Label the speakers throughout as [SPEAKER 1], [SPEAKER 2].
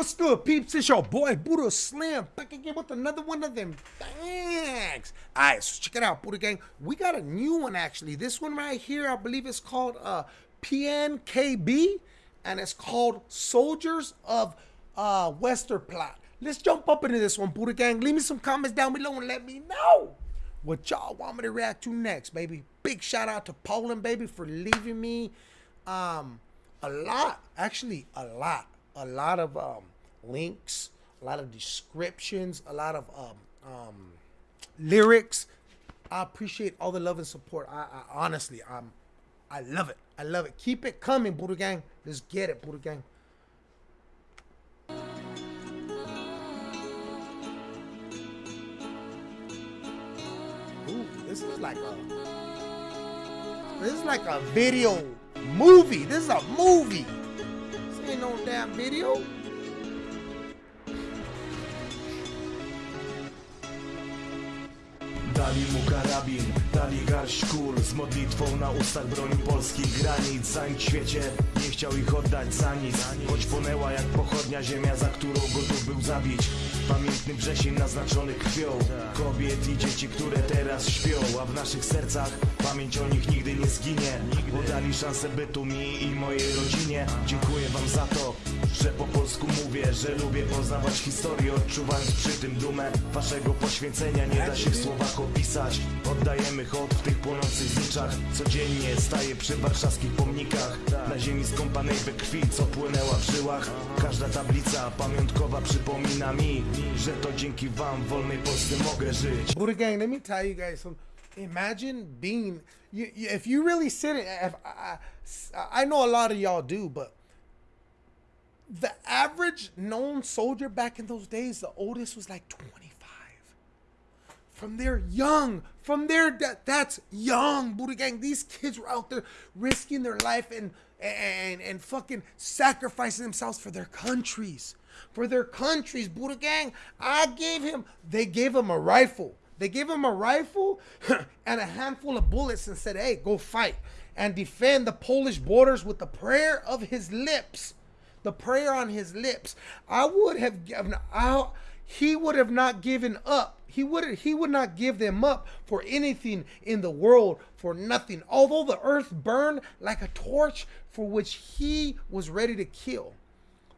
[SPEAKER 1] What's good, peeps? It's your boy Buddha Slim back again with another one of them. Thanks. All right, so check it out, Buddha Gang. We got a new one actually. This one right here, I believe it's called uh, PNKB, and it's called Soldiers of uh, Westerplatte. Let's jump up into this one, Buddha Gang. Leave me some comments down below and let me know what y'all want me to react to next, baby. Big shout out to Poland, baby, for leaving me um, a lot, actually a lot a lot of um, links, a lot of descriptions, a lot of um, um, lyrics. I appreciate all the love and support. I, I honestly, I'm, I love it. I love it. Keep it coming, Buddha Gang. Let's get it, Buddha Gang. This is like a, this is like a video movie. This is a movie ain't no damn video.
[SPEAKER 2] Dali mu karabin, dali garść kul Z modlitwą na ustach broni polskich granic. Zanim świecie nie chciał ich oddać za nic. Choć płonęła jak pochodnia ziemia, za którą gotów był zabić Pamiętny wrzesień naznaczony krwią. Kobiet i dzieci, które teraz śpią A w naszych sercach pamięć o nich nigdy nie zginie. Bo dali szansę bytu mi i mojej rodzinie. Dziękuję wam za to, że po polsku mówię Że lubię poznawać historię, odczuwając przy tym dumę Waszego poświęcenia. Nie da się w słowach opisać. Oddajemy hołd w tych płonących zniczach. Codziennie staję przy warszawskich pomnikach. Na ziemi skąpanej we krwi, co płynęła w żyłach. Każda tablica pamiątkowa przypomina mi Że to dzięki wam w wolnej Polsce mogę żyć
[SPEAKER 1] Buddha Gang, let me tell you guys some. Imagine being, you, you, if you really sit it, if I, I know a lot of y'all do, but the average known soldier back in those days, the oldest was like 25. From their young, from their that that's young Buddha gang. These kids were out there risking their life and and and fucking sacrificing themselves for their countries, for their countries. Buddha gang. I gave him. They gave him a rifle. They gave him a rifle and a handful of bullets and said, "Hey, go fight and defend the Polish borders with the prayer of his lips." the prayer on his lips. I would have given out. He would have not given up. He would he would not give them up for anything in the world for nothing. Although the earth burned like a torch for which he was ready to kill.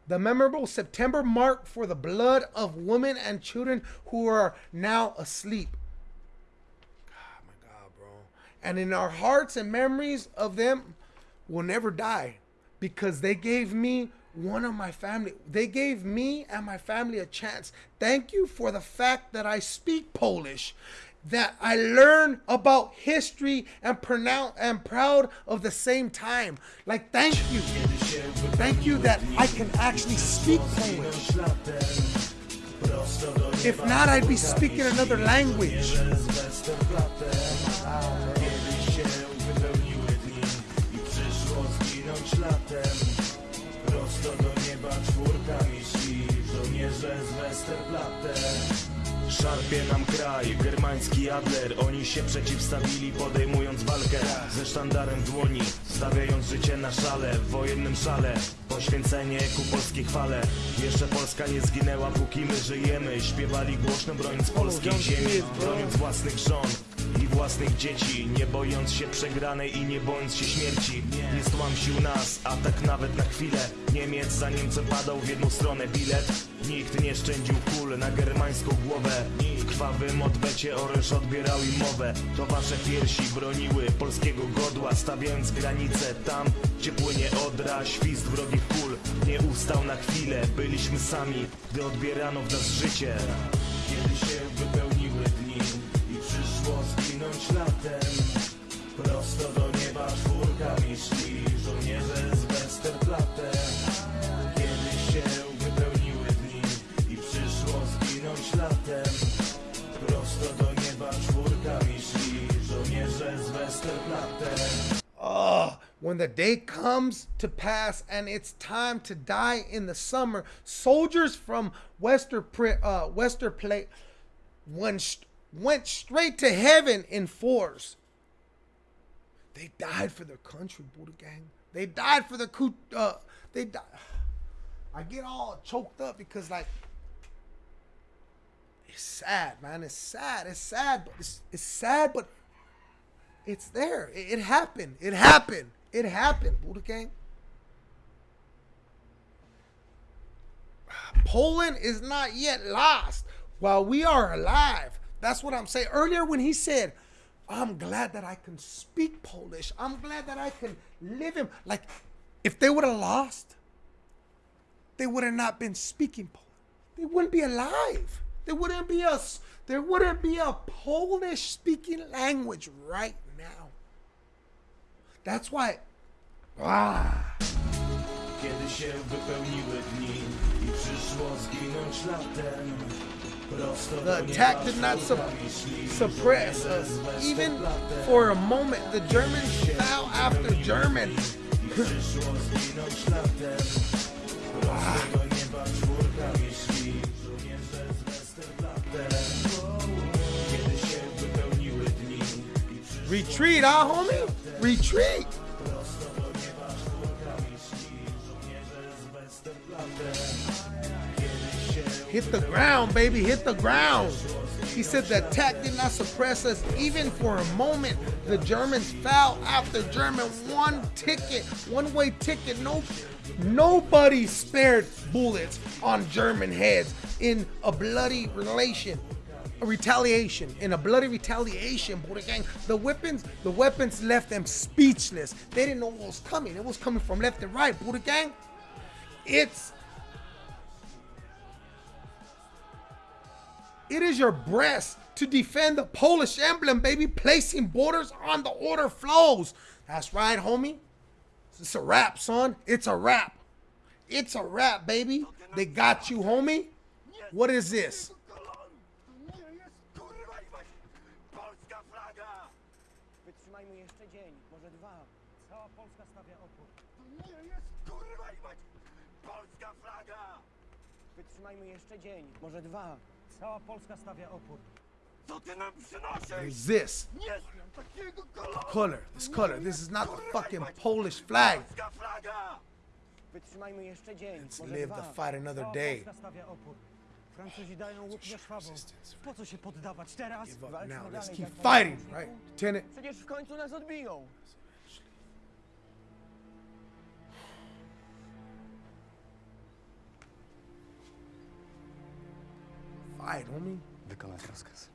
[SPEAKER 1] The memorable September mark for the blood of women and children who are now asleep. God, my God, bro. And in our hearts and memories of them will never die because they gave me one of my family. They gave me and my family a chance. Thank you for the fact that I speak Polish, that I learn about history and pronounce and proud of the same time. Like thank you. Thank you that I can actually speak Polish. If not, I'd be speaking another language.
[SPEAKER 2] Szarpie nam kraj, germański Adler. Oni się przeciwstawili podejmując walkę. Ze sztandarem w dłoni, stawiając życie na szale. W wojennym szale, poświęcenie ku polskiej chwale. Jeszcze Polska nie zginęła póki my żyjemy. Śpiewali głośno broniąc polskiej ziemi Broniąc własnych żon i własnych dzieci Nie bojąc się przegranej i nie bojąc się śmierci. Nie stłamsił nas, a tak nawet na chwilę. Niemiec za Niemcem padał w jedną stronę bilet. Nikt nie szczędził kul na germańską głowę. W krwawym odwecie oręż odbierał im mowę. To wasze piersi broniły polskiego godła Stawiając granice tam, gdzie płynie odra Świst wrogich kul. Nie ustał na chwilę Byliśmy sami, gdy odbierano w nas życie. Kiedy się wypełniły dni i przyszło latem Prosto do nieba czwórkami szli żołnierze z Westerplatte Kiedy się wypełniły dni i przyszło zginąć latem. Prosto do nieba czwórkami szli żołnierze z Westerplatte
[SPEAKER 1] Oh, when the day comes to pass and it's time to die in the summer, soldiers from Wester uh, Westerplatte went went straight to heaven in fours. They died for their country, Buddha gang. They died for the coup. Uh, they died. I get all choked up because like it's sad, man. It's sad. It's sad, but it's, it's sad, but it's there. It, it happened. It happened. It happened, Buddha Gang. Poland is not yet lost while we are alive. That's what I'm saying. Earlier, when he said, I'm glad that I can speak Polish, I'm glad that I can live him. Like, if they would have lost, they would have not been speaking Polish. They wouldn't be alive. There wouldn't be a, there wouldn't be a Polish speaking language right now. That's why. Ah.
[SPEAKER 2] Kiedy się wypełniły dni i przyszło zginąć latem
[SPEAKER 1] The attack did not
[SPEAKER 2] szli,
[SPEAKER 1] suppress us. Even for a moment, the Germans fell after German.
[SPEAKER 2] I przyszło zginąć latem Prosto
[SPEAKER 1] Hit the ground, baby. Hit the ground. He said the attack did not suppress us even for a moment. The Germans fell after German. One ticket, one way ticket. No, nobody spared bullets on German heads in a bloody relation a retaliation in a bloody retaliation Buddha gang the weapons the weapons left them speechless they didn't know what was coming it was coming from left and right Buddha gang it's it is your breast to defend the Polish emblem baby placing borders on the Oder flows. That's right homie. It's a wrap son. It's a wrap it's a wrap baby. They got you homie. What is this!
[SPEAKER 3] Wytrzymajmy jeszcze dzień, może dwa. Cała Polska stawia opór.
[SPEAKER 4] Nie jest kurwa i mać polska flaga!
[SPEAKER 3] Wytrzymajmy jeszcze dzień, może dwa. Cała Polska stawia opór.
[SPEAKER 4] Co ty nam przynosisz?
[SPEAKER 1] is this
[SPEAKER 4] Nie znam takiego koloru!
[SPEAKER 1] color. This color. This is not the fucking Polish flag.
[SPEAKER 4] Polska flaga!
[SPEAKER 3] Wytrzymajmy jeszcze dzień,
[SPEAKER 1] Let's
[SPEAKER 3] może
[SPEAKER 1] live
[SPEAKER 3] dwa.
[SPEAKER 1] to fight another
[SPEAKER 3] Cała
[SPEAKER 1] day.
[SPEAKER 3] Polska stawia opór. Francuzi dają łuk ze szwabą. Po co się poddawać teraz?
[SPEAKER 1] Give up
[SPEAKER 3] Walczmy
[SPEAKER 1] now. Let's
[SPEAKER 3] dalej,
[SPEAKER 1] keep
[SPEAKER 3] jak
[SPEAKER 1] fighting,
[SPEAKER 3] najmocniej.
[SPEAKER 1] right? Lieutenant,
[SPEAKER 3] Przecież w końcu nas odbiją.
[SPEAKER 1] Fight, homie.
[SPEAKER 5] Wykonać rozkaz.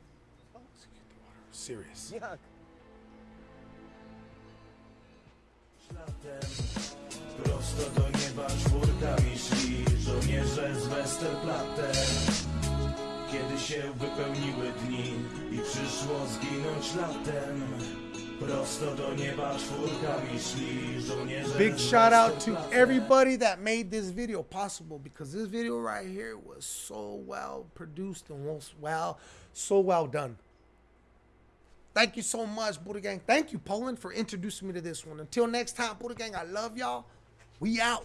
[SPEAKER 1] Serious.
[SPEAKER 3] Jak?
[SPEAKER 2] Prosto do nieba czwórkami szli żołnierze z Westerplatte Kiedy się wypełniły dni i przyszło zginąć latem Prosto do nieba czwórkami szli żołnierze
[SPEAKER 1] Big shout out to everybody that made this video possible because this video right here was so well produced and was well, so well done. Thank you so much, Buddha Gang. Thank you, Poland, for introducing me to this one. Until next time, Buddha Gang, I love y'all. We out.